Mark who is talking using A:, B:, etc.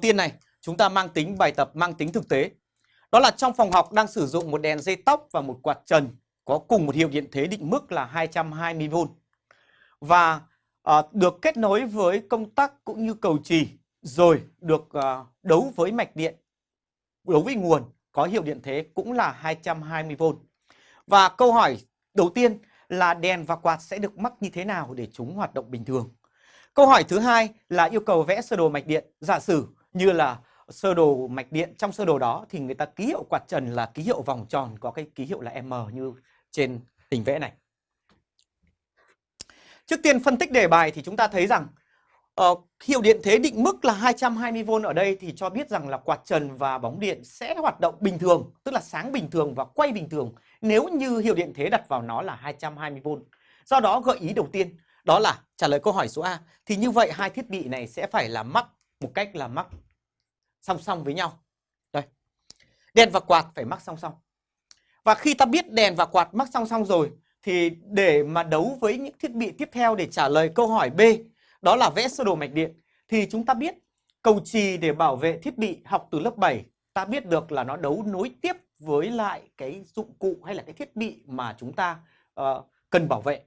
A: tiên này, chúng ta mang tính bài tập mang tính thực tế. Đó là trong phòng học đang sử dụng một đèn dây tóc và một quạt trần có cùng một hiệu điện thế định mức là 220V. Và à, được kết nối với công tắc cũng như cầu trì rồi được à, đấu với mạch điện, đấu với nguồn có hiệu điện thế cũng là 220V. Và câu hỏi đầu tiên là đèn và quạt sẽ được mắc như thế nào để chúng hoạt động bình thường. Câu hỏi thứ hai là yêu cầu vẽ sơ đồ mạch điện. Giả sử như là sơ đồ mạch điện trong sơ đồ đó thì người ta ký hiệu quạt trần là ký hiệu vòng tròn có cái ký hiệu là M như trên hình vẽ này. Trước tiên phân tích đề bài thì chúng ta thấy rằng uh, hiệu điện thế định mức là 220V ở đây thì cho biết rằng là quạt trần và bóng điện sẽ hoạt động bình thường, tức là sáng bình thường và quay bình thường nếu như hiệu điện thế đặt vào nó là 220V. Do đó gợi ý đầu tiên đó là trả lời câu hỏi số A thì như vậy hai thiết bị này sẽ phải là mắc một cách là mắc song song với nhau. Đây. Đèn và quạt phải mắc song song. Và khi ta biết đèn và quạt mắc song song rồi thì để mà đấu với những thiết bị tiếp theo để trả lời câu hỏi B đó là vẽ sơ đồ mạch điện thì chúng ta biết cầu trì để bảo vệ thiết bị học từ lớp 7 ta biết được là nó đấu nối tiếp với lại cái dụng cụ hay là cái thiết bị mà chúng ta uh, cần bảo vệ